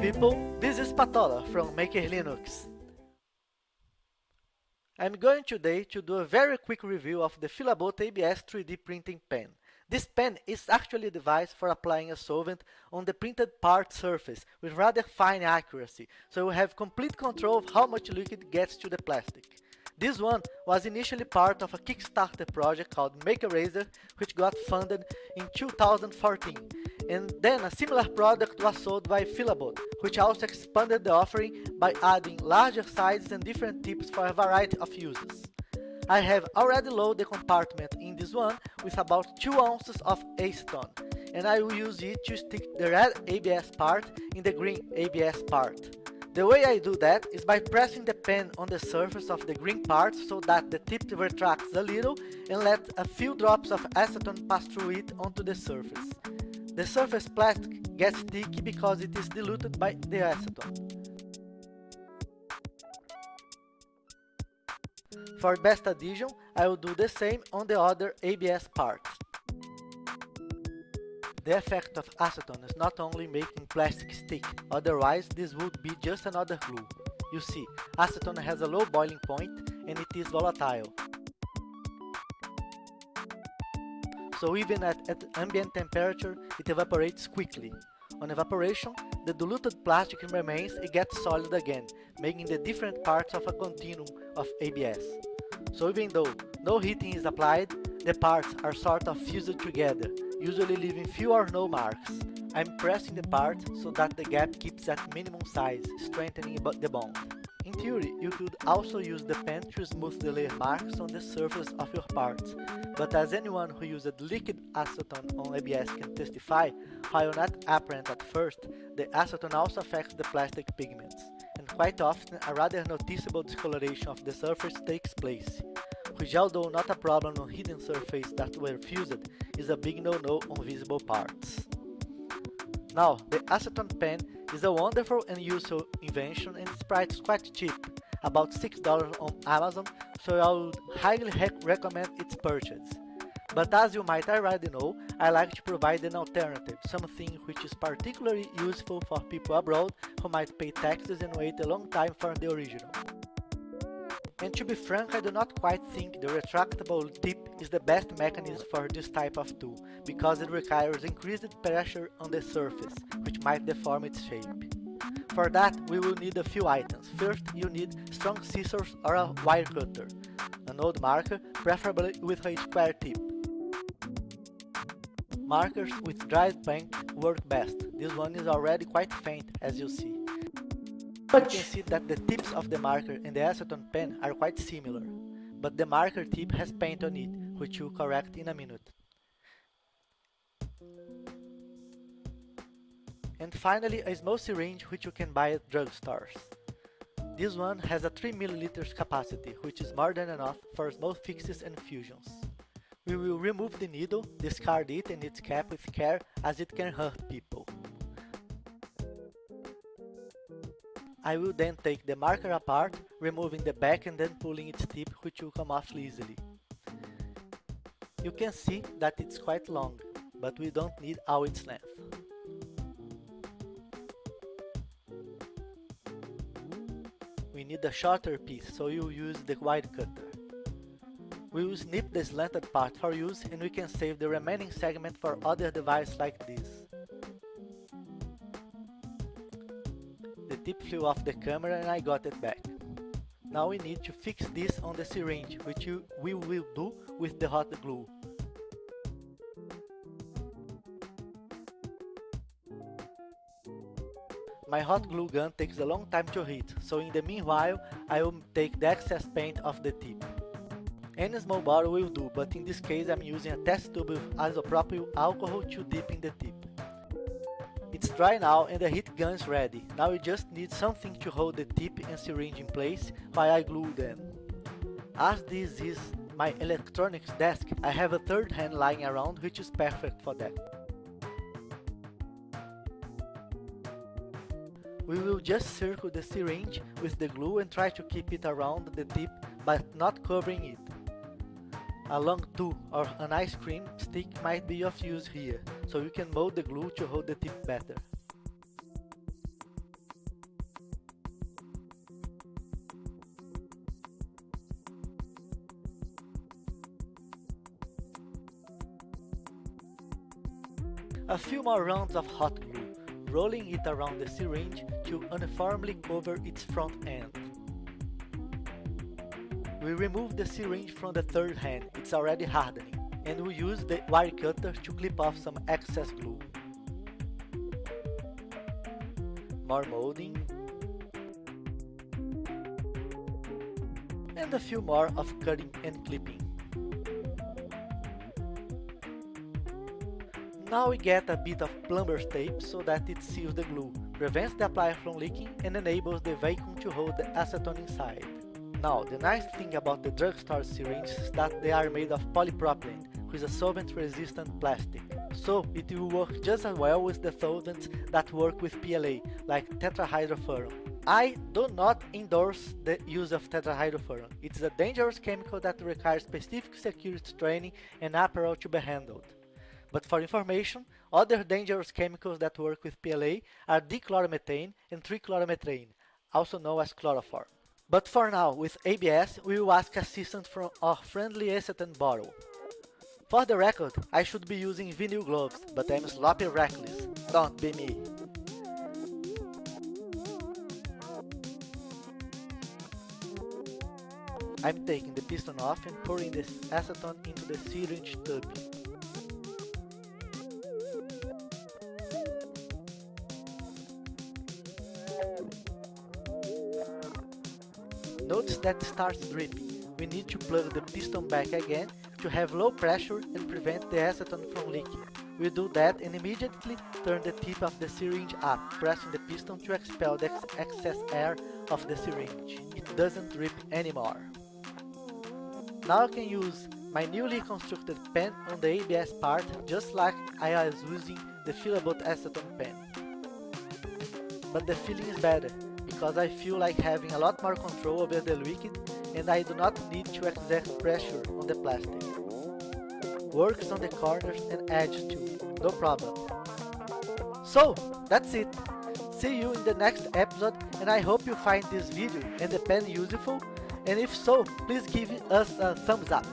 People, this is Patola from Maker Linux. I'm going today to do a very quick review of the Filabot ABS 3D printing pen. This pen is actually a device for applying a solvent on the printed part surface with rather fine accuracy, so you have complete control of how much liquid gets to the plastic. This one was initially part of a Kickstarter project called Make Eraser, which got funded in 2014. And then a similar product was sold by Filabot, which also expanded the offering by adding larger sizes and different tips for a variety of uses. I have already loaded the compartment in this one with about 2 ounces of acetone, and I will use it to stick the red ABS part in the green ABS part. The way I do that is by pressing the pen on the surface of the green part so that the tip retracts a little and let a few drops of acetone pass through it onto the surface. The surface plastic gets sticky because it is diluted by the acetone. For best adhesion, I will do the same on the other ABS parts. The effect of acetone is not only making plastic stick, otherwise this would be just another glue. You see, acetone has a low boiling point and it is volatile. So even at, at ambient temperature, it evaporates quickly. On evaporation, the diluted plastic remains and gets solid again, making the different parts of a continuum of ABS. So even though no heating is applied, the parts are sort of fused together, usually leaving few or no marks. I'm pressing the part so that the gap keeps at minimum size, strengthening the bond. In theory, you could also use the pen to smooth the layer marks on the surface of your parts, but as anyone who used liquid acetone on ABS can testify, while not apparent at first, the acetone also affects the plastic pigments, and quite often a rather noticeable discoloration of the surface takes place which although not a problem on hidden surfaces that were fused, is a big no-no on visible parts. Now, the acetone pen is a wonderful and useful invention and its is quite cheap, about $6 on Amazon, so I would highly recommend its purchase. But as you might already know, I like to provide an alternative, something which is particularly useful for people abroad who might pay taxes and wait a long time for the original. And to be frank, I do not quite think the retractable tip is the best mechanism for this type of tool, because it requires increased pressure on the surface, which might deform its shape. For that, we will need a few items. First, you need strong scissors or a wire cutter, an old marker, preferably with a square tip. Markers with dried paint work best. This one is already quite faint, as you see. You can see that the tips of the marker and the acetone pen are quite similar, but the marker tip has paint on it, which we'll correct in a minute. And finally, a small syringe which you can buy at drugstores. This one has a 3 ml capacity, which is more than enough for small fixes and fusions. We will remove the needle, discard it and its cap with care as it can hurt people. I will then take the marker apart, removing the back and then pulling its tip which will come off easily. You can see that it's quite long, but we don't need all its length. We need a shorter piece, so you use the wire cutter. We will snip the slanted part for use and we can save the remaining segment for other device like this. Tip flew off the camera and I got it back. Now we need to fix this on the syringe, which we will do with the hot glue. My hot glue gun takes a long time to heat, so in the meanwhile, I will take the excess paint off the tip. Any small bottle will do, but in this case I'm using a test tube with isopropyl alcohol to dip in the tip. It's dry now and the heat gun is ready. Now we just need something to hold the tip and syringe in place while I glue them. As this is my electronics desk, I have a third hand lying around which is perfect for that. We will just circle the syringe with the glue and try to keep it around the tip but not covering it. A long tool or an ice cream stick might be of use here, so you can mold the glue to hold the tip better. A few more rounds of hot glue, rolling it around the syringe to uniformly cover its front end. We remove the syringe from the third hand, it's already hardening, and we use the wire cutter to clip off some excess glue. More molding, and a few more of cutting and clipping. Now we get a bit of plumber's tape so that it seals the glue, prevents the applier from leaking and enables the vacuum to hold the acetone inside. Now, the nice thing about the drugstore syringes is that they are made of polypropylene, which is a solvent-resistant plastic. So, it will work just as well with the solvents that work with PLA, like tetrahydrofuran. I do not endorse the use of tetrahydrofuran. It's a dangerous chemical that requires specific security training and apparel to be handled. But for information, other dangerous chemicals that work with PLA are dichloromethane and trichloromethane, also known as chloroform. But for now, with ABS, we will ask assistance from our friendly acetone bottle. For the record, I should be using vinyl gloves, but I'm sloppy reckless. Don't be me. I'm taking the piston off and pouring the acetone into the syringe tube. That starts dripping. We need to plug the piston back again to have low pressure and prevent the acetone from leaking. We do that and immediately turn the tip of the syringe up, pressing the piston to expel the excess air of the syringe. It doesn't drip anymore. Now I can use my newly constructed pen on the ABS part just like I was using the Filabot acetone pen. But the feeling is better because I feel like having a lot more control over the liquid and I do not need to exert pressure on the plastic. Works on the corners and edges too, no problem. So, that's it. See you in the next episode and I hope you find this video and the pen useful and if so, please give us a thumbs up.